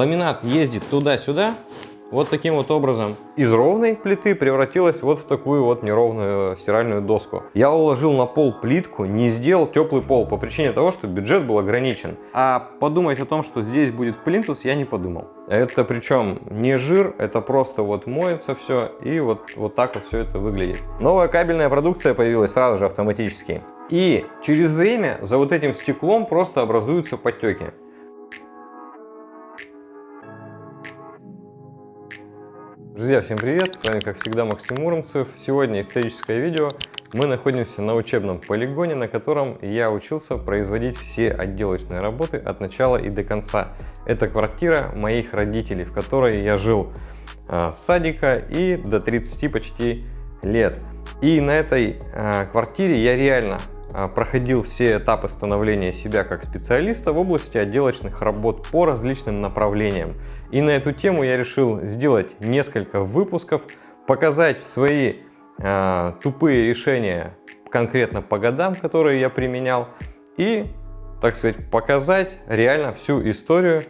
ламинат ездит туда-сюда, вот таким вот образом из ровной плиты превратилась вот в такую вот неровную стиральную доску. Я уложил на пол плитку, не сделал теплый пол по причине того, что бюджет был ограничен. А подумать о том, что здесь будет плинтус, я не подумал. Это причем не жир, это просто вот моется все и вот, вот так вот все это выглядит. Новая кабельная продукция появилась сразу же автоматически. И через время за вот этим стеклом просто образуются подтеки. Друзья, всем привет! С вами, как всегда, Максим Муромцев. Сегодня историческое видео. Мы находимся на учебном полигоне, на котором я учился производить все отделочные работы от начала и до конца. Это квартира моих родителей, в которой я жил а, с садика и до 30 почти лет. И на этой а, квартире я реально а, проходил все этапы становления себя как специалиста в области отделочных работ по различным направлениям. И на эту тему я решил сделать несколько выпусков, показать свои э, тупые решения конкретно по годам, которые я применял, и, так сказать, показать реально всю историю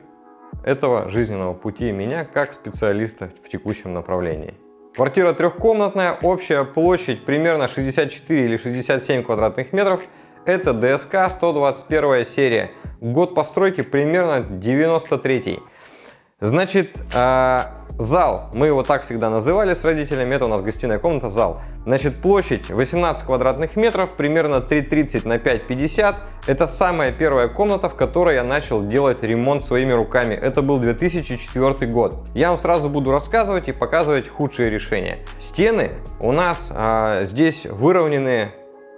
этого жизненного пути меня как специалиста в текущем направлении. Квартира трехкомнатная, общая площадь примерно 64 или 67 квадратных метров. Это ДСК 121 серия. Год постройки примерно 93 -й. Значит, э, зал, мы его так всегда называли с родителями, это у нас гостиная комната, зал. Значит, площадь 18 квадратных метров, примерно 3,30 на 5,50. Это самая первая комната, в которой я начал делать ремонт своими руками. Это был 2004 год. Я вам сразу буду рассказывать и показывать худшие решения. Стены у нас э, здесь выровнены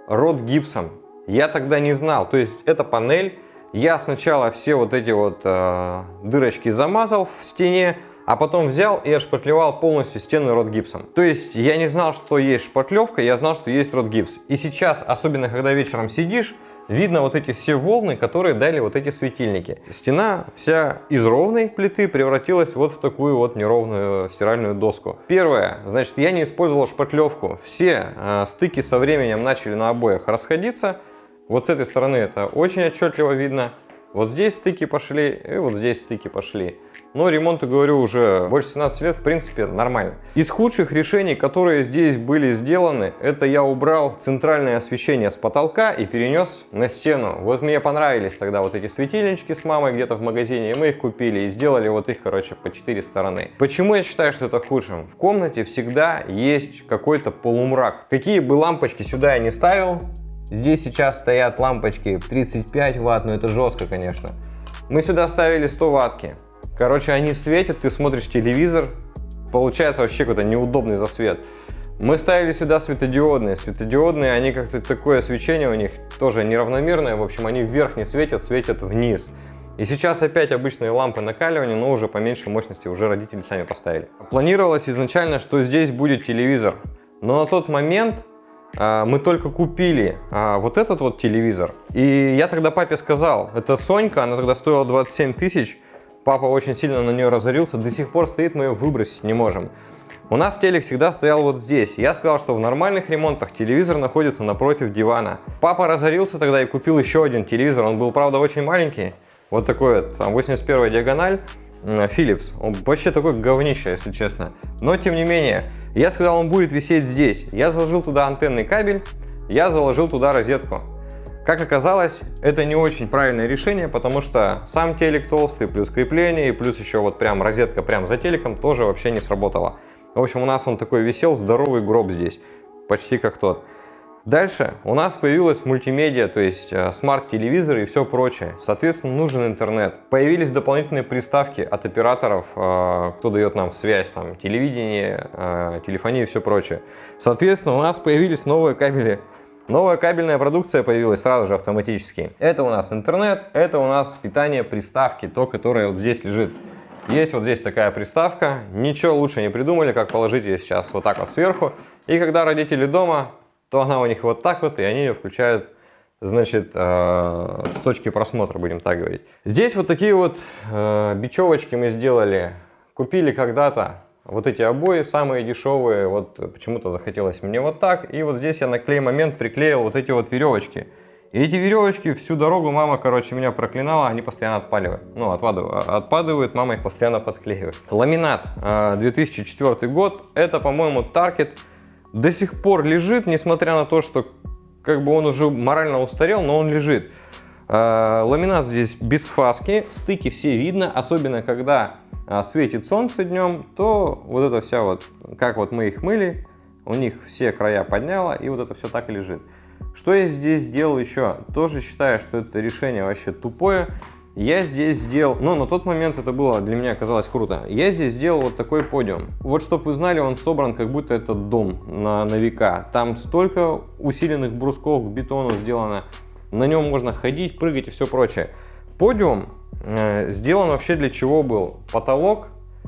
рот гипсом. Я тогда не знал, то есть это панель я сначала все вот эти вот э, дырочки замазал в стене, а потом взял и отшпатлевал полностью стену ротгипсом. То есть я не знал, что есть шпатлевка, я знал, что есть ротгипс. И сейчас, особенно когда вечером сидишь, видно вот эти все волны, которые дали вот эти светильники. Стена вся из ровной плиты превратилась вот в такую вот неровную стиральную доску. Первое, значит, я не использовал шпатлевку. Все э, стыки со временем начали на обоях расходиться. Вот с этой стороны это очень отчетливо видно. Вот здесь стыки пошли, и вот здесь стыки пошли. Но ремонту, говорю, уже больше 17 лет, в принципе, нормально. Из худших решений, которые здесь были сделаны, это я убрал центральное освещение с потолка и перенес на стену. Вот мне понравились тогда вот эти светильнички с мамой где-то в магазине, и мы их купили и сделали вот их, короче, по 4 стороны. Почему я считаю, что это худшим? В комнате всегда есть какой-то полумрак. Какие бы лампочки сюда я не ставил, Здесь сейчас стоят лампочки 35 ватт, но это жестко, конечно. Мы сюда ставили 100 ваттки. Короче, они светят, ты смотришь телевизор, получается вообще какой-то неудобный засвет. Мы ставили сюда светодиодные. Светодиодные, они как-то такое свечение у них тоже неравномерное. В общем, они вверх не светят, светят вниз. И сейчас опять обычные лампы накаливания, но уже по меньшей мощности уже родители сами поставили. Планировалось изначально, что здесь будет телевизор. Но на тот момент мы только купили а, вот этот вот телевизор. И я тогда папе сказал, это Сонька, она тогда стоила 27 тысяч. Папа очень сильно на нее разорился, до сих пор стоит, мы ее выбросить не можем. У нас телек всегда стоял вот здесь. Я сказал, что в нормальных ремонтах телевизор находится напротив дивана. Папа разорился тогда и купил еще один телевизор. Он был, правда, очень маленький. Вот такой вот, там 81 диагональ. Philips. Он вообще такой говнище, если честно. Но тем не менее, я сказал, он будет висеть здесь. Я заложил туда антенный кабель, я заложил туда розетку. Как оказалось, это не очень правильное решение, потому что сам телек толстый, плюс крепление, и плюс еще вот прям розетка прям за телеком тоже вообще не сработала. В общем, у нас он такой висел, здоровый гроб здесь, почти как тот. Дальше у нас появилась мультимедиа, то есть э, смарт-телевизоры и все прочее. Соответственно, нужен интернет. Появились дополнительные приставки от операторов, э, кто дает нам связь, там, телевидение, э, телефония и все прочее. Соответственно, у нас появились новые кабели. Новая кабельная продукция появилась сразу же автоматически. Это у нас интернет, это у нас питание приставки, то, которое вот здесь лежит. Есть вот здесь такая приставка, ничего лучше не придумали, как положить ее сейчас вот так вот сверху. И когда родители дома, то она у них вот так вот, и они ее включают, значит, э, с точки просмотра, будем так говорить. Здесь вот такие вот э, бечевочки мы сделали. Купили когда-то вот эти обои, самые дешевые, вот почему-то захотелось мне вот так. И вот здесь я на клей момент приклеил вот эти вот веревочки. И эти веревочки всю дорогу мама, короче, меня проклинала, они постоянно отпаливают. Ну, отпадают, отпадают, мама их постоянно подклеивает. Ламинат 2004 а, год, это, по-моему, Target. До сих пор лежит, несмотря на то, что как бы он уже морально устарел, но он лежит. А, ламинат здесь без фаски, стыки все видно, особенно когда а, светит солнце днем, то вот это вся вот, как вот мы их мыли, у них все края подняло, и вот это все так и лежит. Что я здесь сделал еще? Тоже считаю, что это решение вообще тупое. Я здесь сделал, ну на тот момент это было для меня оказалось круто. Я здесь сделал вот такой подиум. Вот чтобы вы знали, он собран как будто это дом на, на века. Там столько усиленных брусков к бетону сделано. На нем можно ходить, прыгать и все прочее. Подиум э, сделан вообще для чего был? Потолок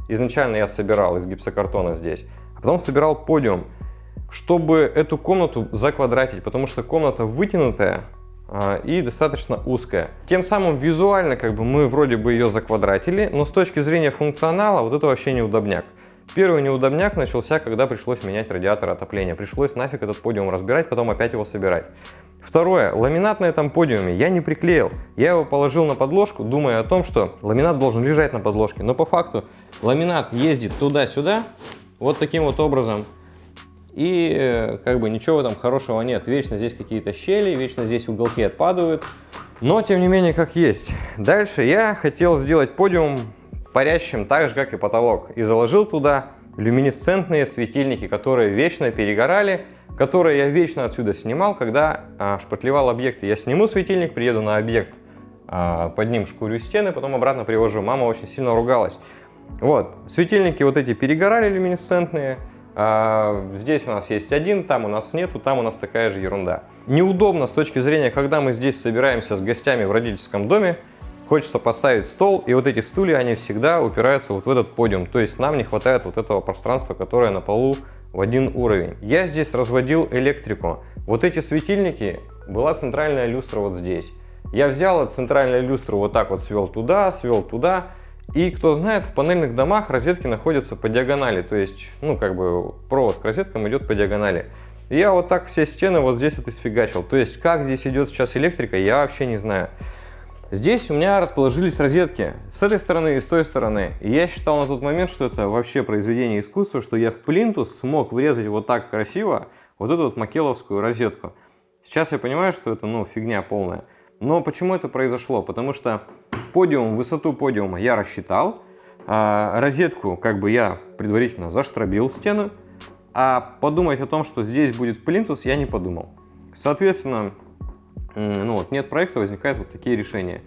изначально я собирал из гипсокартона здесь, а потом собирал подиум чтобы эту комнату заквадратить, потому что комната вытянутая и достаточно узкая. Тем самым визуально как бы мы вроде бы ее заквадратили, но с точки зрения функционала вот это вообще неудобняк. Первый неудобняк начался, когда пришлось менять радиатор отопления. Пришлось нафиг этот подиум разбирать, потом опять его собирать. Второе. Ламинат на этом подиуме я не приклеил. Я его положил на подложку, думая о том, что ламинат должен лежать на подложке. Но по факту ламинат ездит туда-сюда, вот таким вот образом. И э, как бы ничего там хорошего нет. Вечно здесь какие-то щели, вечно здесь уголки отпадают. Но тем не менее как есть. Дальше я хотел сделать подиум парящим так же, как и потолок. И заложил туда люминесцентные светильники, которые вечно перегорали, которые я вечно отсюда снимал, когда а, шпатлевал объекты. Я сниму светильник, приеду на объект, а, под ним шкурю стены, потом обратно привожу. Мама очень сильно ругалась. Вот, светильники вот эти перегорали люминесцентные, здесь у нас есть один, там у нас нету, там у нас такая же ерунда. Неудобно с точки зрения, когда мы здесь собираемся с гостями в родительском доме, хочется поставить стол, и вот эти стулья, они всегда упираются вот в этот подиум. То есть нам не хватает вот этого пространства, которое на полу в один уровень. Я здесь разводил электрику. Вот эти светильники, была центральная люстра вот здесь. Я взял от центральной люстры вот так вот свел туда, свел туда, и кто знает, в панельных домах розетки находятся по диагонали, то есть, ну, как бы провод к розеткам идет по диагонали. Я вот так все стены вот здесь вот сфигачил. То есть, как здесь идет сейчас электрика, я вообще не знаю. Здесь у меня расположились розетки с этой стороны и с той стороны. И я считал на тот момент, что это вообще произведение искусства, что я в плинтус смог врезать вот так красиво вот эту вот макеловскую розетку. Сейчас я понимаю, что это, ну, фигня полная. Но почему это произошло? Потому что подиум, высоту подиума я рассчитал, а розетку как бы я предварительно заштробил стену, а подумать о том, что здесь будет плинтус, я не подумал. Соответственно, ну вот, нет проекта, возникают вот такие решения.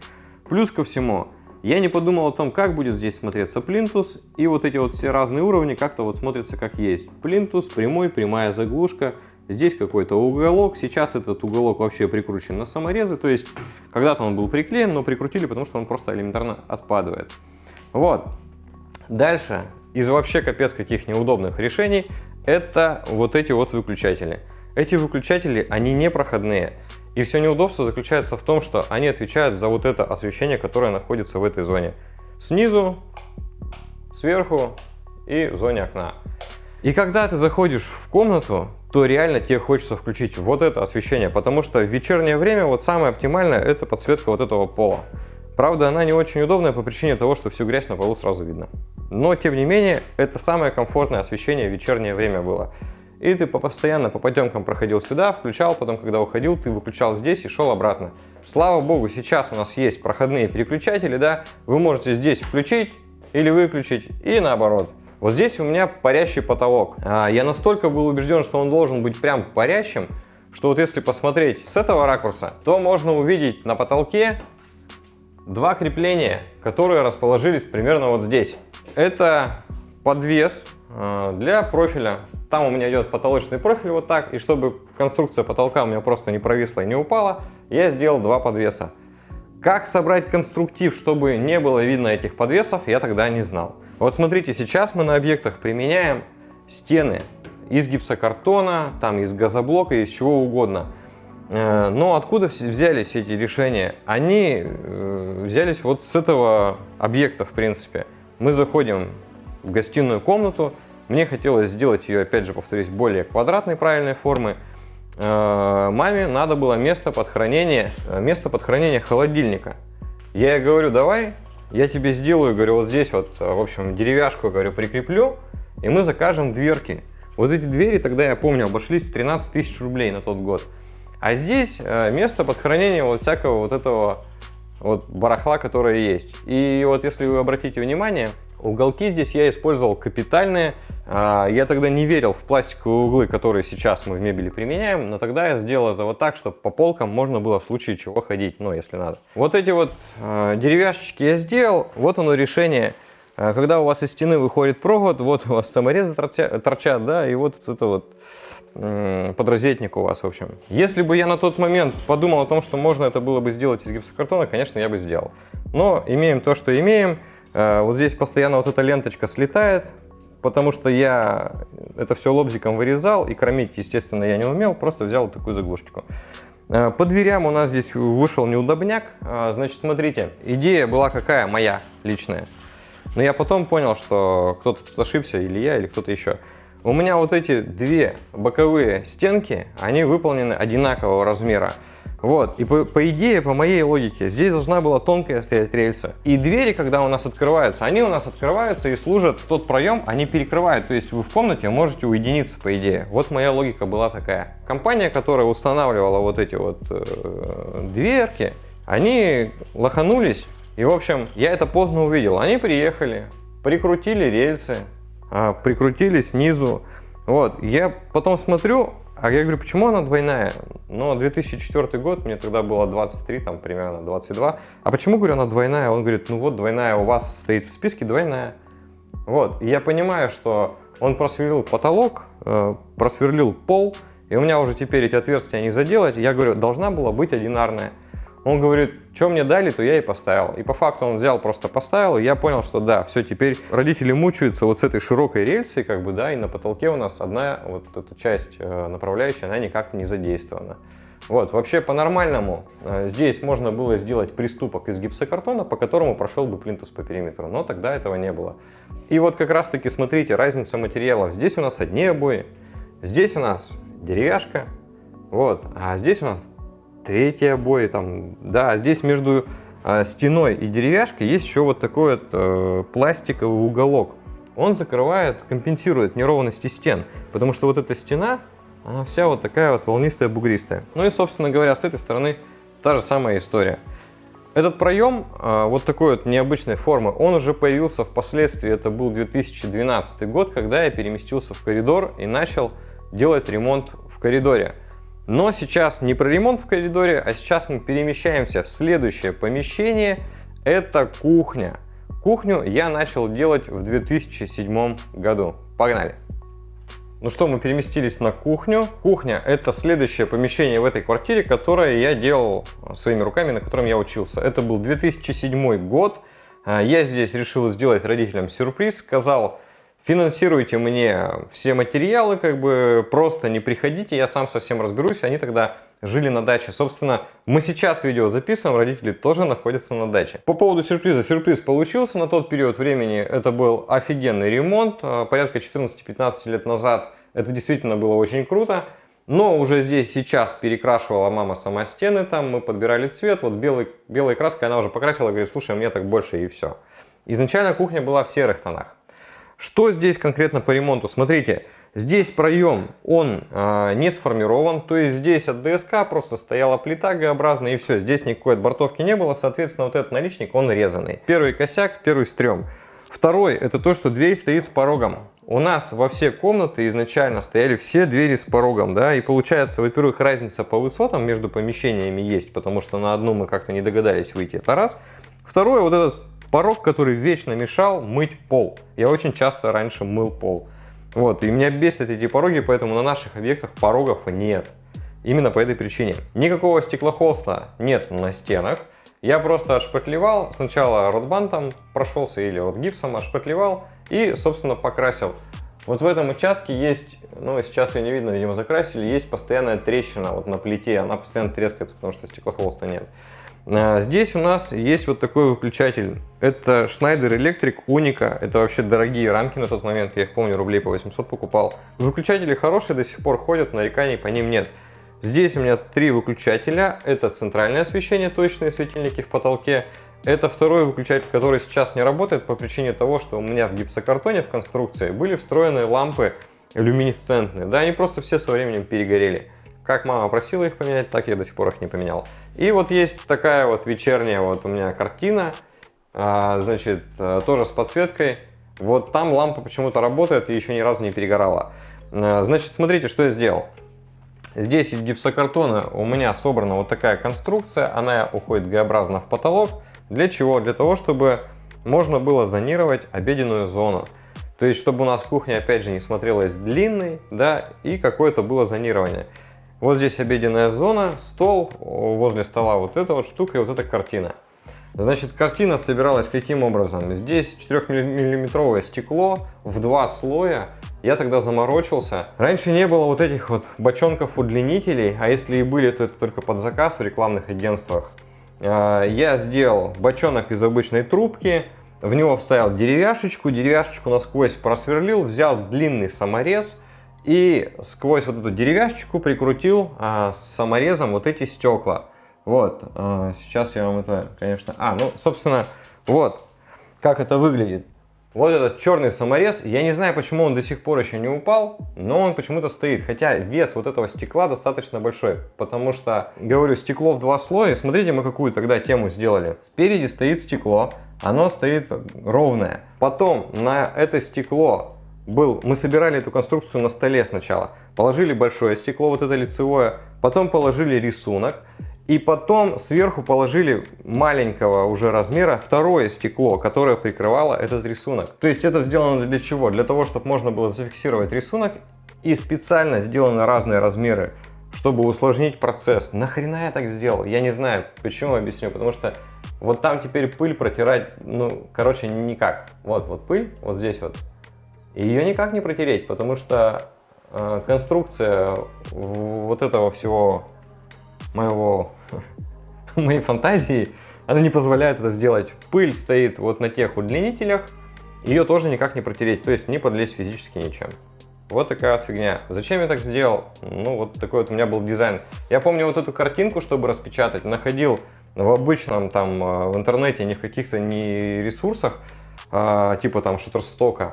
Плюс ко всему, я не подумал о том, как будет здесь смотреться плинтус, и вот эти вот все разные уровни как-то вот смотрятся как есть. Плинтус, прямой, прямая заглушка, Здесь какой-то уголок, сейчас этот уголок вообще прикручен на саморезы, то есть когда-то он был приклеен, но прикрутили, потому что он просто элементарно отпадает. Вот. Дальше, из вообще капец каких неудобных решений, это вот эти вот выключатели. Эти выключатели, они не проходные. И все неудобство заключается в том, что они отвечают за вот это освещение, которое находится в этой зоне. Снизу, сверху и в зоне окна. И когда ты заходишь в комнату, то реально тебе хочется включить вот это освещение, потому что в вечернее время вот самое оптимальное это подсветка вот этого пола. Правда, она не очень удобная по причине того, что всю грязь на полу сразу видно. Но, тем не менее, это самое комфортное освещение в вечернее время было. И ты постоянно по потемкам проходил сюда, включал, потом, когда уходил, ты выключал здесь и шел обратно. Слава богу, сейчас у нас есть проходные переключатели, да, вы можете здесь включить или выключить, и наоборот. Вот здесь у меня парящий потолок. А, я настолько был убежден, что он должен быть прям парящим, что вот если посмотреть с этого ракурса, то можно увидеть на потолке два крепления, которые расположились примерно вот здесь. Это подвес а, для профиля. Там у меня идет потолочный профиль вот так, и чтобы конструкция потолка у меня просто не провисла и не упала, я сделал два подвеса. Как собрать конструктив, чтобы не было видно этих подвесов, я тогда не знал. Вот смотрите, сейчас мы на объектах применяем стены из гипсокартона, там из газоблока, из чего угодно. Э, но откуда взялись эти решения? Они э, взялись вот с этого объекта, в принципе. Мы заходим в гостиную комнату, мне хотелось сделать ее, опять же, повторюсь, более квадратной правильной формы. э, маме надо было место под хранение, место под хранение холодильника. Я ей говорю, давай, я тебе сделаю, говорю, вот здесь вот, э, в общем, деревяшку, говорю, прикреплю, и мы закажем дверки. Вот эти двери тогда, я помню, обошлись 13 тысяч рублей на тот год. А здесь место под хранение вот всякого вот этого вот барахла, которое есть. И вот если вы обратите внимание, уголки здесь я использовал капитальные, а, я тогда не верил в пластиковые углы, которые сейчас мы в мебели применяем, но тогда я сделал это вот так, чтобы по полкам можно было в случае чего ходить, ну, если надо. Вот эти вот э, деревяшечки я сделал, вот оно решение. А, когда у вас из стены выходит провод, вот у вас саморезы торчат, да, и вот это вот подрозетник у вас, в общем. Если бы я на тот момент подумал о том, что можно это было бы сделать из гипсокартона, конечно, я бы сделал. Но имеем то, что имеем. Вот здесь постоянно вот эта ленточка слетает, потому что я это все лобзиком вырезал, и кромить, естественно, я не умел, просто взял вот такую заглушечку. Э, по дверям у нас здесь вышел неудобняк. Э, значит, смотрите, идея была какая, моя личная. Но я потом понял, что кто-то тут ошибся, или я, или кто-то еще. У меня вот эти две боковые стенки, они выполнены одинакового размера. Вот, и по, по идее, по моей логике, здесь должна была тонкая стоять рельса. И двери, когда у нас открываются, они у нас открываются и служат тот проем, они перекрывают. То есть вы в комнате можете уединиться, по идее. Вот моя логика была такая. Компания, которая устанавливала вот эти вот э, дверки, они лоханулись. И, в общем, я это поздно увидел. Они приехали, прикрутили рельсы, э, прикрутили снизу. Вот, я потом смотрю, а я говорю, почему она двойная? Ну, 2004 год, мне тогда было 23, там примерно 22. А почему, говорю, она двойная? Он говорит, ну вот двойная у вас стоит в списке, двойная. Вот, и я понимаю, что он просверлил потолок, э, просверлил пол, и у меня уже теперь эти отверстия не заделать. Я говорю, должна была быть одинарная. Он говорит, что мне дали, то я и поставил. И по факту он взял, просто поставил, и я понял, что да, все, теперь родители мучаются вот с этой широкой рельсой, как бы, да, и на потолке у нас одна вот эта часть э, направляющая, она никак не задействована. Вот, вообще по-нормальному э, здесь можно было сделать приступок из гипсокартона, по которому прошел бы плинтус по периметру, но тогда этого не было. И вот как раз таки, смотрите, разница материалов. Здесь у нас одни обои, здесь у нас деревяшка, вот, а здесь у нас третьи обои, там, да, здесь между э, стеной и деревяшкой есть еще вот такой вот э, пластиковый уголок. Он закрывает, компенсирует неровности стен, потому что вот эта стена, она вся вот такая вот волнистая, бугристая. Ну и, собственно говоря, с этой стороны та же самая история. Этот проем э, вот такой вот необычной формы, он уже появился впоследствии, это был 2012 год, когда я переместился в коридор и начал делать ремонт в коридоре. Но сейчас не про ремонт в коридоре, а сейчас мы перемещаемся в следующее помещение. Это кухня. Кухню я начал делать в 2007 году. Погнали! Ну что, мы переместились на кухню. Кухня – это следующее помещение в этой квартире, которое я делал своими руками, на котором я учился. Это был 2007 год. А, я здесь решил сделать родителям сюрприз. Сказал, финансируйте мне все материалы, как бы просто не приходите, я сам совсем разберусь. Они тогда жили на даче. Собственно, мы сейчас видео записываем, родители тоже находятся на даче. По поводу сюрприза. Сюрприз получился на тот период времени. Это был офигенный ремонт. А, порядка 14-15 лет назад это действительно было очень круто. Но уже здесь сейчас перекрашивала мама сама стены, там мы подбирали цвет, вот белый, белой краской она уже покрасила, говорит, слушай, мне так больше и все. Изначально кухня была в серых тонах. Что здесь конкретно по ремонту? Смотрите, здесь проем, он э, не сформирован, то есть здесь от ДСК просто стояла плита Г-образная и все, здесь никакой отбортовки не было, соответственно, вот этот наличник, он резанный. Первый косяк, первый стрём. Второй, это то, что дверь стоит с порогом. У нас во все комнаты изначально стояли все двери с порогом, да, и получается, во-первых, разница по высотам между помещениями есть, потому что на одну мы как-то не догадались выйти, это раз. Второе, вот этот порог, который вечно мешал мыть пол. Я очень часто раньше мыл пол. Вот, и меня бесят эти пороги, поэтому на наших объектах порогов нет. Именно по этой причине. Никакого стеклохолста нет на стенах. Я просто отшпатлевал, сначала ротбантом прошелся или ротгипсом отшпатлевал и, собственно, покрасил. Вот в этом участке есть, ну сейчас ее не видно, видимо закрасили, есть постоянная трещина вот на плите, она постоянно трескается, потому что стеклохолста нет. А, здесь у нас есть вот такой выключатель. Это Schneider Electric Unica. Это вообще дорогие рамки на тот момент. Я их помню, рублей по 800 покупал. Выключатели хорошие, до сих пор ходят, нареканий по ним нет. Здесь у меня три выключателя. Это центральное освещение, точные светильники в потолке. Это второй выключатель, который сейчас не работает по причине того, что у меня в гипсокартоне в конструкции были встроены лампы люминесцентные. Да, они просто все со временем перегорели. Как мама просила их поменять, так я до сих пор их не поменял. И вот есть такая вот вечерняя вот у меня картина, а, значит, э, тоже с подсветкой. Вот там лампа почему-то работает и еще ни разу не перегорала. А, значит, смотрите, что я сделал. Здесь из гипсокартона у меня собрана вот такая конструкция, она уходит Г-образно в потолок. Для чего? Для того, чтобы можно было зонировать обеденную зону. То есть, чтобы у нас кухня, опять же, не смотрелась длинной, да, и какое-то было зонирование. Вот здесь обеденная зона, стол, возле стола вот эта вот штука и вот эта картина. Значит, картина собиралась каким образом? Здесь 4-миллиметровое стекло в два слоя. Я тогда заморочился. Раньше не было вот этих вот бочонков удлинителей, а если и были, то это только под заказ в рекламных агентствах. А, я сделал бочонок из обычной трубки, в него вставил деревяшечку, деревяшечку насквозь просверлил, взял длинный саморез и сквозь вот эту деревяшечку прикрутил а, саморезом вот эти стекла. Вот, а, сейчас я вам это, конечно... А, ну, собственно, вот, как это выглядит. Вот этот черный саморез, я не знаю, почему он до сих пор еще не упал, но он почему-то стоит. Хотя вес вот этого стекла достаточно большой, потому что, говорю, стекло в два слоя. Смотрите, мы какую тогда тему сделали. Спереди стоит стекло, оно стоит ровное. Потом на это стекло был, мы собирали эту конструкцию на столе сначала. Положили большое стекло, вот это лицевое, потом положили рисунок. И потом сверху положили маленького уже размера второе стекло, которое прикрывало этот рисунок. То есть это сделано для чего? Для того, чтобы можно было зафиксировать рисунок и специально сделаны разные размеры, чтобы усложнить процесс. Нахрена я так сделал? Я не знаю, почему объясню. Потому что вот там теперь пыль протирать, ну, короче, никак. Вот, вот пыль, вот здесь вот. И ее никак не протереть, потому что э, конструкция вот этого всего моего, моей фантазии, она не позволяет это сделать. Пыль стоит вот на тех удлинителях, ее тоже никак не протереть, то есть не подлезть физически ничем. Вот такая вот фигня. Зачем я так сделал? Ну, вот такой вот у меня был дизайн. Я помню вот эту картинку, чтобы распечатать, находил в обычном там э, в интернете, не в каких-то не ресурсах, а, типа там Shutterstock,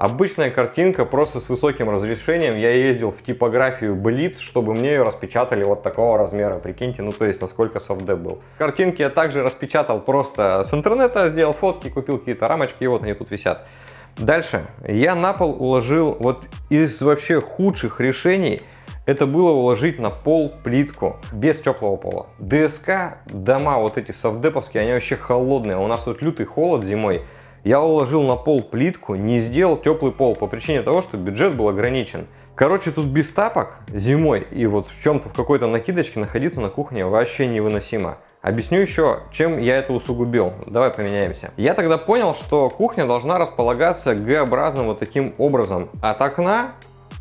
Обычная картинка, просто с высоким разрешением. Я ездил в типографию Blitz, чтобы мне ее распечатали вот такого размера. Прикиньте, ну то есть насколько софтдеп был. Картинки я также распечатал просто с интернета, сделал фотки, купил какие-то рамочки, и вот они тут висят. Дальше. Я на пол уложил, вот из вообще худших решений, это было уложить на пол плитку без теплого пола. ДСК, дома вот эти софтдеповские, они вообще холодные. У нас тут лютый холод зимой я уложил на пол плитку, не сделал теплый пол по причине того, что бюджет был ограничен. Короче, тут без тапок зимой и вот в чем-то в какой-то накидочке находиться на кухне вообще невыносимо. Объясню еще, чем я это усугубил. Давай поменяемся. Я тогда понял, что кухня должна располагаться Г-образным вот таким образом. От окна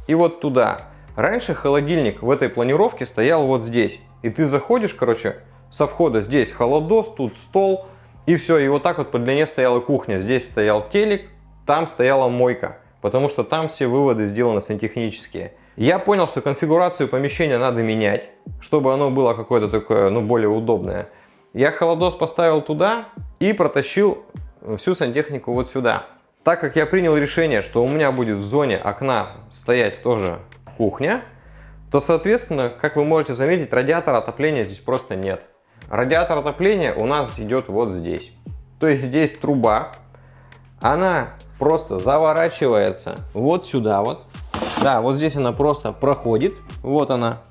и вот туда. Раньше холодильник в этой планировке стоял вот здесь. И ты заходишь, короче, со входа здесь холодос, тут стол, и все, и вот так вот по длине стояла кухня. Здесь стоял телек, там стояла мойка, потому что там все выводы сделаны сантехнические. Я понял, что конфигурацию помещения надо менять, чтобы оно было какое-то такое, ну, более удобное. Я холодос поставил туда и протащил всю сантехнику вот сюда. Так как я принял решение, что у меня будет в зоне окна стоять тоже кухня, то, соответственно, как вы можете заметить, радиатора отопления здесь просто нет. Радиатор отопления у нас идет вот здесь. То есть здесь труба, она просто заворачивается вот сюда вот. Да, вот здесь она просто проходит, вот она,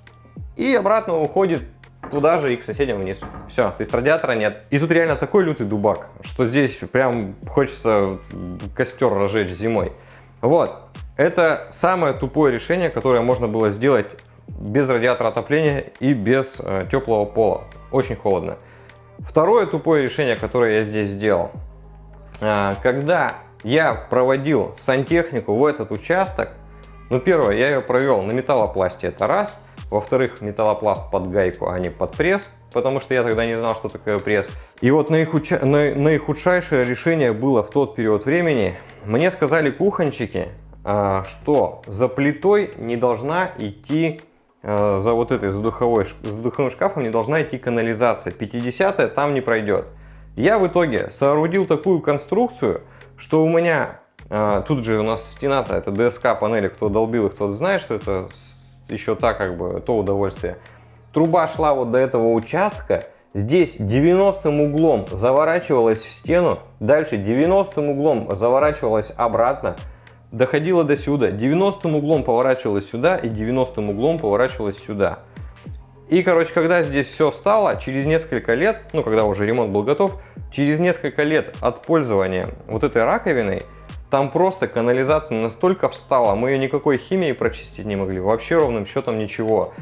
и обратно уходит туда же и к соседям вниз. Все, то есть радиатора нет. И тут реально такой лютый дубак, что здесь прям хочется костер разжечь зимой. Вот, это самое тупое решение, которое можно было сделать без радиатора отопления и без э, теплого пола. Очень холодно. Второе тупое решение, которое я здесь сделал. Э, когда я проводил сантехнику в этот участок, ну первое, я ее провел на металлопласте, это раз. Во-вторых, металлопласт под гайку, а не под пресс, потому что я тогда не знал, что такое пресс. И вот наихудша... на... наихудшайшее решение было в тот период времени. Мне сказали кухончики, э, что за плитой не должна идти за вот этой, за, духовой, за духовым шкафом не должна идти канализация. 50 там не пройдет. Я в итоге соорудил такую конструкцию, что у меня, э, тут же у нас стена-то, это ДСК панели, кто долбил их, тот знает, что это еще так как бы, то удовольствие. Труба шла вот до этого участка, Здесь 90 углом заворачивалась в стену, дальше 90 углом заворачивалась обратно, доходила до сюда, 90 углом поворачивалась сюда и 90 углом поворачивалась сюда. И, короче, когда здесь все встало, через несколько лет, ну, когда уже ремонт был готов, через несколько лет от пользования вот этой раковиной, там просто канализация настолько встала, мы ее никакой химией прочистить не могли, вообще ровным счетом ничего.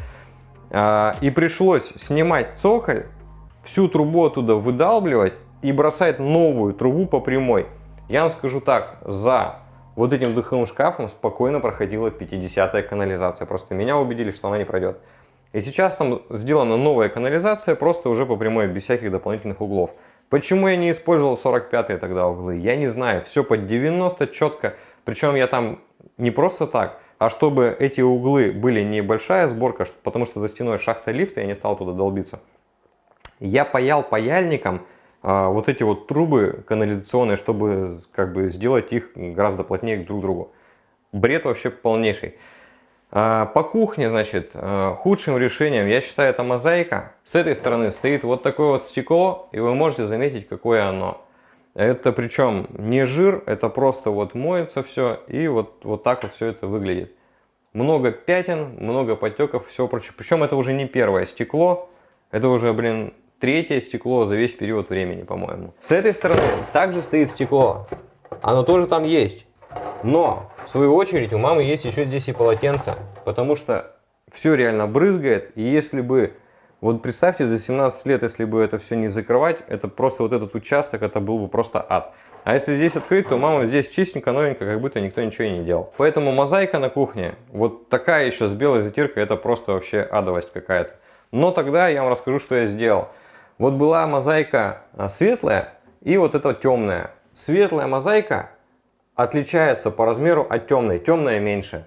А, и пришлось снимать цоколь, всю трубу оттуда выдалбливать и бросать новую трубу по прямой. Я вам скажу так, за вот этим духовым шкафом спокойно проходила 50-я канализация. Просто меня убедили, что она не пройдет. И сейчас там сделана новая канализация, просто уже по прямой, без всяких дополнительных углов. Почему я не использовал 45-е тогда углы, я не знаю. Все под 90 четко. Причем я там не просто так, а чтобы эти углы были небольшая сборка, потому что за стеной шахта лифта, я не стал туда долбиться. Я паял паяльником вот эти вот трубы канализационные, чтобы как бы сделать их гораздо плотнее друг к другу. Бред вообще полнейший. А, по кухне, значит, а, худшим решением, я считаю, это мозаика. С этой стороны стоит вот такое вот стекло, и вы можете заметить, какое оно. Это причем не жир, это просто вот моется все, и вот, вот так вот все это выглядит. Много пятен, много потеков, все прочее. Причем это уже не первое стекло, это уже, блин, третье стекло за весь период времени, по-моему. С этой стороны также стоит стекло. Оно тоже там есть. Но, в свою очередь, у мамы есть еще здесь и полотенце. Потому что все реально брызгает. И если бы, вот представьте, за 17 лет, если бы это все не закрывать, это просто вот этот участок, это был бы просто ад. А если здесь открыть, то мама здесь чистенько, новенько, как будто никто ничего и не делал. Поэтому мозаика на кухне, вот такая еще с белой затиркой, это просто вообще адовость какая-то. Но тогда я вам расскажу, что я сделал. Вот была мозаика а, светлая и вот эта темная. Светлая мозаика отличается по размеру от темной, темная меньше.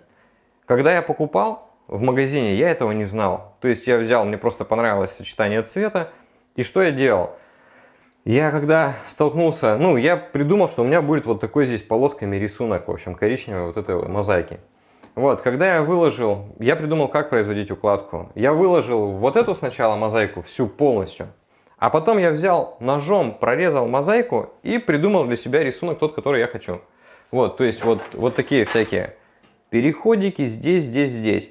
Когда я покупал в магазине, я этого не знал. То есть я взял, мне просто понравилось сочетание цвета. И что я делал? Я когда столкнулся, ну, я придумал, что у меня будет вот такой здесь полосками рисунок, в общем, коричневой вот этой мозаики. Вот, когда я выложил, я придумал, как производить укладку. Я выложил вот эту сначала мозаику всю полностью. А потом я взял ножом, прорезал мозаику и придумал для себя рисунок тот, который я хочу. Вот, то есть вот, вот такие всякие переходики здесь, здесь, здесь.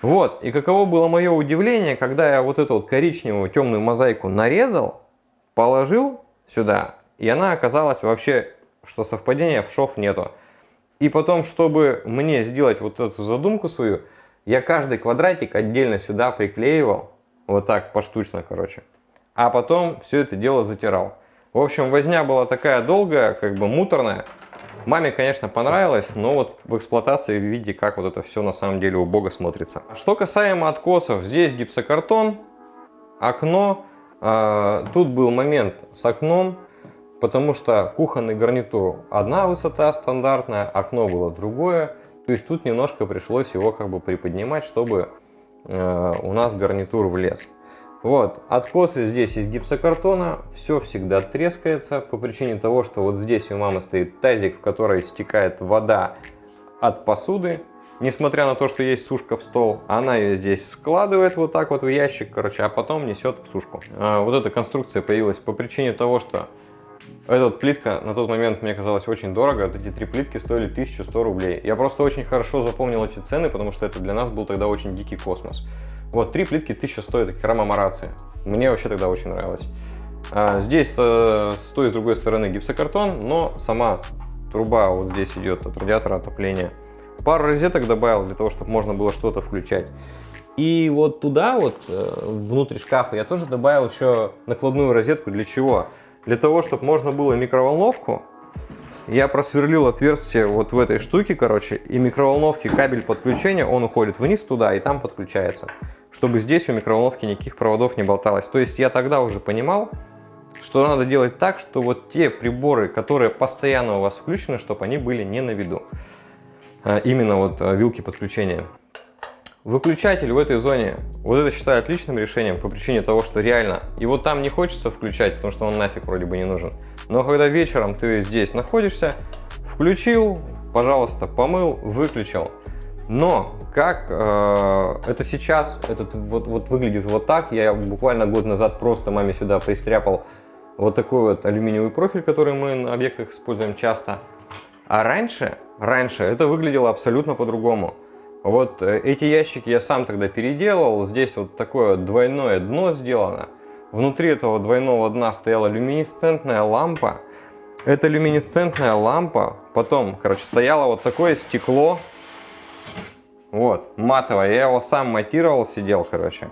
Вот, и каково было мое удивление, когда я вот эту вот коричневую темную мозаику нарезал, положил сюда, и она оказалась вообще, что совпадения в шов нету. И потом, чтобы мне сделать вот эту задумку свою, я каждый квадратик отдельно сюда приклеивал, вот так поштучно, короче а потом все это дело затирал. В общем, возня была такая долгая, как бы муторная. Маме, конечно, понравилось, но вот в эксплуатации видите, как вот это все на самом деле убого смотрится. Что касаемо откосов, здесь гипсокартон, окно. А, тут был момент с окном, потому что кухонный гарнитур одна высота стандартная, окно было другое. То есть тут немножко пришлось его как бы приподнимать, чтобы э, у нас гарнитур влез. Вот, откосы здесь из гипсокартона, все всегда трескается по причине того, что вот здесь у мамы стоит тазик, в который стекает вода от посуды. Несмотря на то, что есть сушка в стол, она ее здесь складывает вот так вот в ящик, короче, а потом несет в сушку. А вот эта конструкция появилась по причине того, что эта плитка на тот момент мне казалась очень дорого. Вот эти три плитки стоили 1100 рублей. Я просто очень хорошо запомнил эти цены, потому что это для нас был тогда очень дикий космос. Вот, три плитки 1000 стоит, это керамомарация. Мне вообще тогда очень нравилось. А, здесь э, с той и с другой стороны гипсокартон, но сама труба вот здесь идет от радиатора отопления. Пару розеток добавил для того, чтобы можно было что-то включать. И вот туда, вот э, внутрь шкафа, я тоже добавил еще накладную розетку. Для чего? Для того, чтобы можно было микроволновку я просверлил отверстие вот в этой штуке, короче, и микроволновки кабель подключения, он уходит вниз туда и там подключается, чтобы здесь у микроволновки никаких проводов не болталось. То есть я тогда уже понимал, что надо делать так, что вот те приборы, которые постоянно у вас включены, чтобы они были не на виду. А именно вот а, вилки подключения. Выключатель в этой зоне, вот это считаю отличным решением по причине того, что реально его там не хочется включать, потому что он нафиг вроде бы не нужен. Но когда вечером ты здесь находишься, включил, пожалуйста, помыл, выключил. Но как э, это сейчас, этот вот, вот выглядит вот так, я буквально год назад просто маме сюда пристряпал вот такой вот алюминиевый профиль, который мы на объектах используем часто. А раньше, раньше это выглядело абсолютно по-другому. Вот э, эти ящики я сам тогда переделал. Здесь вот такое двойное дно сделано. Внутри этого двойного дна стояла люминесцентная лампа. Эта люминесцентная лампа потом, короче, стояло вот такое стекло. Вот, матовое. Я его сам матировал, сидел, короче.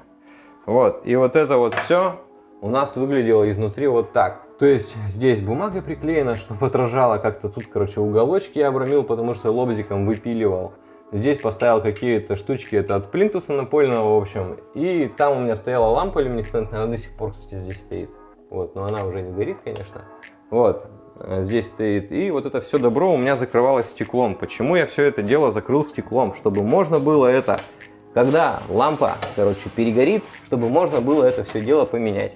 Вот, и вот это вот все у нас выглядело изнутри вот так. То есть здесь бумага приклеена, чтобы отражало как-то. Тут, короче, уголочки я обрамил, потому что лобзиком выпиливал. Здесь поставил какие-то штучки, это от плинтуса напольного, в общем. И там у меня стояла лампа люминесцентная, она до сих пор, кстати, здесь стоит. Вот, но она уже не горит, конечно. Вот, э, здесь стоит. И вот это все добро у меня закрывалось стеклом. Почему я все это дело закрыл стеклом? Чтобы можно было это, когда лампа, короче, перегорит, чтобы можно было это все дело поменять.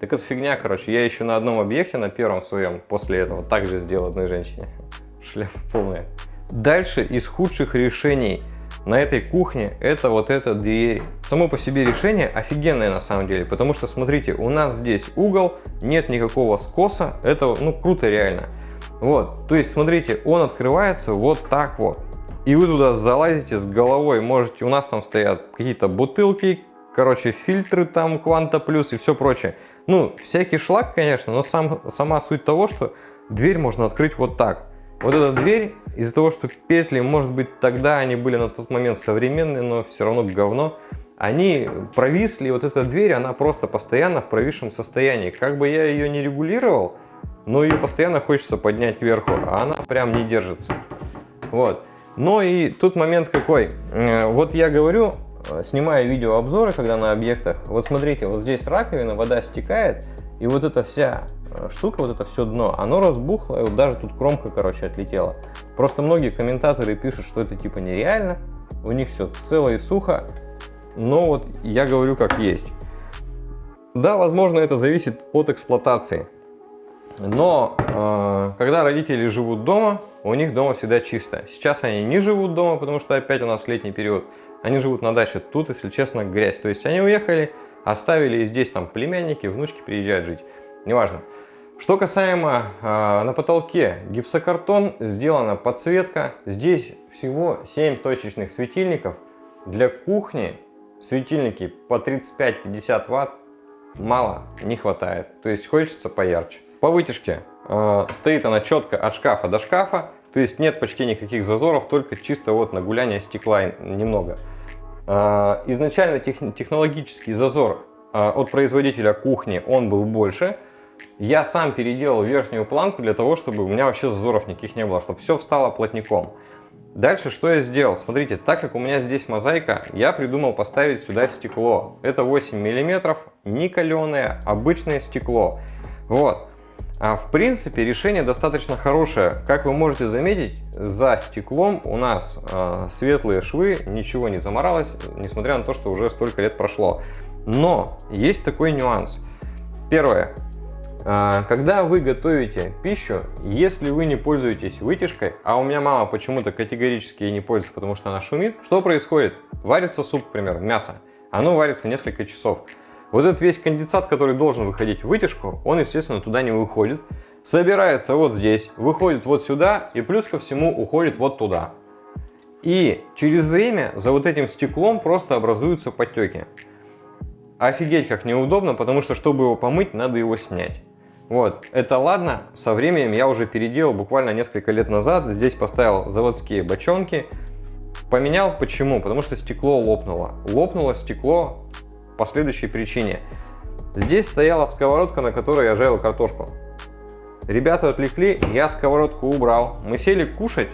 Так это фигня, короче. Я еще на одном объекте, на первом своем, после этого также сделал одной женщине. Шляпа полная. Дальше из худших решений на этой кухне это вот эта дверь. Само по себе решение офигенное на самом деле, потому что смотрите, у нас здесь угол, нет никакого скоса, это ну круто реально. Вот, то есть смотрите, он открывается вот так вот. И вы туда залазите с головой, можете, у нас там стоят какие-то бутылки, короче, фильтры там, Кванта Плюс и все прочее. Ну, всякий шлак, конечно, но сам, сама суть того, что дверь можно открыть вот так. Вот эта дверь, из-за того, что петли, может быть, тогда они были на тот момент современные, но все равно говно, они провисли, вот эта дверь, она просто постоянно в провисшем состоянии. Как бы я ее не регулировал, но ее постоянно хочется поднять кверху, а она прям не держится. Вот. Но и тут момент какой. Э, вот я говорю, э, снимаю видеообзоры, когда на объектах. Вот смотрите, вот здесь раковина, вода стекает, и вот эта вся Э, штука, вот это все дно, оно разбухло, и вот даже тут кромка, короче, отлетела. Просто многие комментаторы пишут, что это типа нереально, у них все цело и сухо, но вот я говорю как есть. Да, возможно, это зависит от эксплуатации. Но э, когда родители живут дома, у них дома всегда чисто. Сейчас они не живут дома, потому что опять у нас летний период. Они живут на даче. Тут, если честно, грязь. То есть они уехали, оставили и здесь там племянники, внучки приезжают жить. Неважно. Что касаемо э, на потолке, гипсокартон, сделана подсветка. Здесь всего 7 точечных светильников. Для кухни светильники по 35-50 ватт мало, не хватает. То есть хочется поярче. По вытяжке э, стоит она четко от шкафа до шкафа. То есть нет почти никаких зазоров, только чисто вот на гуляние стекла немного. Э, изначально тех, технологический зазор э, от производителя кухни он был больше. Я сам переделал верхнюю планку для того, чтобы у меня вообще зазоров никаких не было, чтобы все встало плотником. Дальше что я сделал? Смотрите, так как у меня здесь мозаика, я придумал поставить сюда стекло. Это 8 миллиметров, не каленое, обычное стекло. Вот. А в принципе решение достаточно хорошее. Как вы можете заметить, за стеклом у нас э, светлые швы, ничего не заморалось, несмотря на то, что уже столько лет прошло. Но есть такой нюанс. Первое. А, когда вы готовите пищу, если вы не пользуетесь вытяжкой, а у меня мама почему-то категорически не пользуется, потому что она шумит, что происходит? Варится суп, к примеру, мясо. Оно варится несколько часов. Вот этот весь конденсат, который должен выходить в вытяжку, он, естественно, туда не выходит. Собирается вот здесь, выходит вот сюда и плюс ко всему уходит вот туда. И через время за вот этим стеклом просто образуются подтеки. Офигеть как неудобно, потому что чтобы его помыть, надо его снять. Вот, это ладно, со временем я уже переделал буквально несколько лет назад, здесь поставил заводские бочонки, поменял почему? Потому что стекло лопнуло. Лопнуло стекло по следующей причине. Здесь стояла сковородка, на которой я жарил картошку. Ребята отвлекли, я сковородку убрал, мы сели кушать,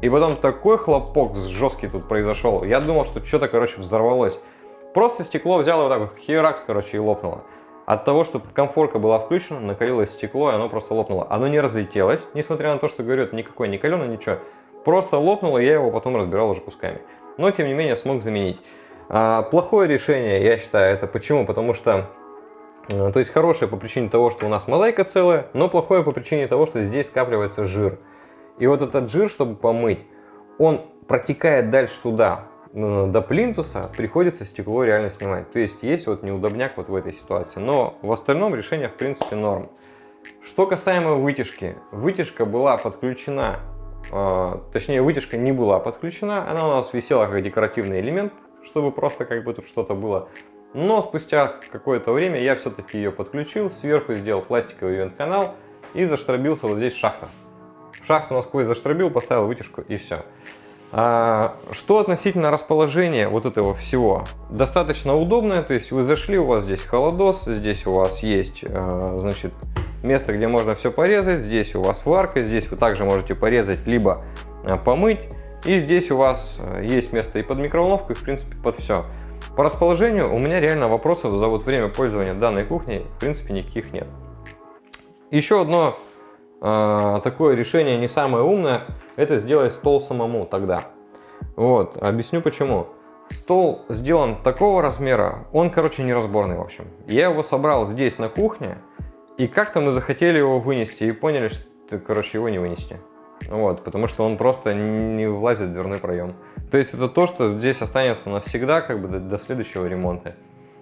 и потом такой хлопок жесткий тут произошел. Я думал, что что-то, короче, взорвалось. Просто стекло взяло вот так вот, херакс, короче, и лопнуло. От того, что конфорка была включена, накалилось стекло, и оно просто лопнуло. Оно не разлетелось, несмотря на то, что, говорю, это никакой не каленый, ничего. Просто лопнуло, я его потом разбирал уже кусками. но тем не менее смог заменить. А, плохое решение, я считаю, это почему? Потому что, э, то есть хорошее по причине того, что у нас мозаика целая, но плохое по причине того, что здесь скапливается жир. И вот этот жир, чтобы помыть, он протекает дальше туда, э, до плинтуса, приходится стекло реально снимать. То есть есть вот неудобняк вот в этой ситуации. Но в остальном решение в принципе норм. Что касаемо вытяжки. Вытяжка была подключена, э, точнее вытяжка не была подключена, она у нас висела как декоративный элемент чтобы просто как бы тут что-то было. Но спустя какое-то время я все-таки ее подключил, сверху сделал пластиковый вент-канал и заштробился вот здесь шахта. Шахту насквозь заштробил, поставил вытяжку и все. А, что относительно расположения вот этого всего? Достаточно удобное, то есть вы зашли, у вас здесь холодос, здесь у вас есть, а, значит, место, где можно все порезать, здесь у вас варка, здесь вы также можете порезать, либо а, помыть. И здесь у вас э, есть место и под микроволновку, и в принципе под все. По расположению у меня реально вопросов за вот время пользования данной кухней в принципе никаких нет. Еще одно э, такое решение не самое умное, это сделать стол самому тогда. Вот, объясню почему. Стол сделан такого размера, он, короче, неразборный, в общем. Я его собрал здесь на кухне, и как-то мы захотели его вынести и поняли, что, короче, его не вынести. Вот, потому что он просто не влазит в дверной проем. То есть это то, что здесь останется навсегда, как бы до, до следующего ремонта.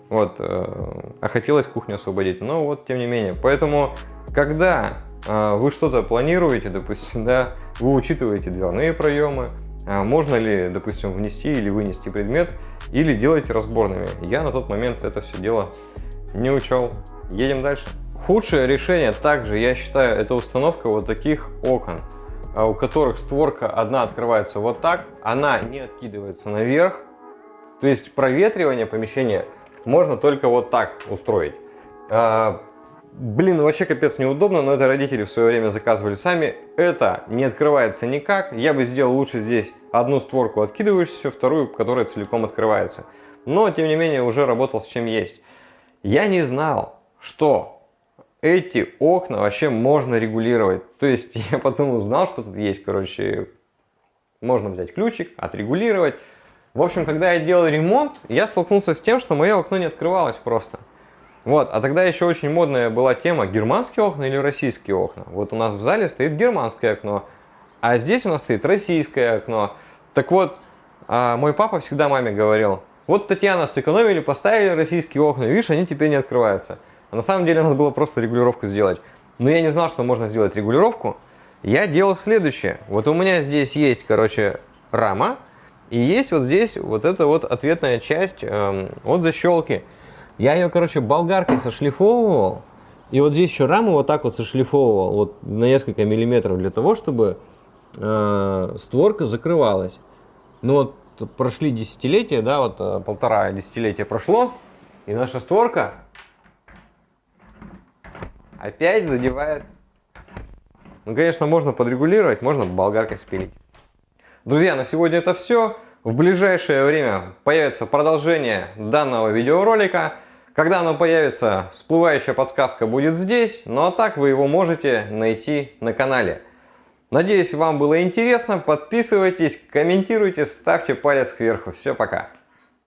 Вот, э, а хотелось кухню освободить, но вот тем не менее. Поэтому, когда э, вы что-то планируете, допустим, да, вы учитываете дверные проемы, э, можно ли, допустим, внести или вынести предмет, или делаете разборными. Я на тот момент это все дело не учел. Едем дальше. Худшее решение также, я считаю, это установка вот таких окон. А у которых створка одна открывается вот так, она не откидывается наверх. То есть проветривание помещения можно только вот так устроить. А, блин, вообще капец неудобно, но это родители в свое время заказывали сами. Это не открывается никак. Я бы сделал лучше здесь одну створку откидывающуюся, вторую, которая целиком открывается. Но, тем не менее, уже работал с чем есть. Я не знал, что эти окна вообще можно регулировать. То есть я потом узнал, что тут есть, короче, можно взять ключик, отрегулировать. В общем, когда я делал ремонт, я столкнулся с тем, что мое окно не открывалось просто. Вот, а тогда еще очень модная была тема германские окна или российские окна. Вот у нас в зале стоит германское окно, а здесь у нас стоит российское окно. Так вот, а, мой папа всегда маме говорил, вот Татьяна сэкономили, поставили российские окна, видишь, они теперь не открываются. А на самом деле надо было просто регулировку сделать. Но я не знал, что можно сделать регулировку. Я делал следующее. Вот у меня здесь есть, короче, рама. И есть вот здесь вот эта вот ответная часть эм, от защелки. Я ее, короче, болгаркой сошлифовывал. И вот здесь еще раму вот так вот сошлифовывал вот на несколько миллиметров для того, чтобы э, створка закрывалась. Ну вот прошли десятилетия, да, вот э, полтора десятилетия прошло, и наша створка опять задевает. Ну, конечно, можно подрегулировать, можно болгаркой спилить. Друзья, на сегодня это все. В ближайшее время появится продолжение данного видеоролика. Когда оно появится, всплывающая подсказка будет здесь, ну а так вы его можете найти на канале. Надеюсь, вам было интересно. Подписывайтесь, комментируйте, ставьте палец кверху. Все, пока.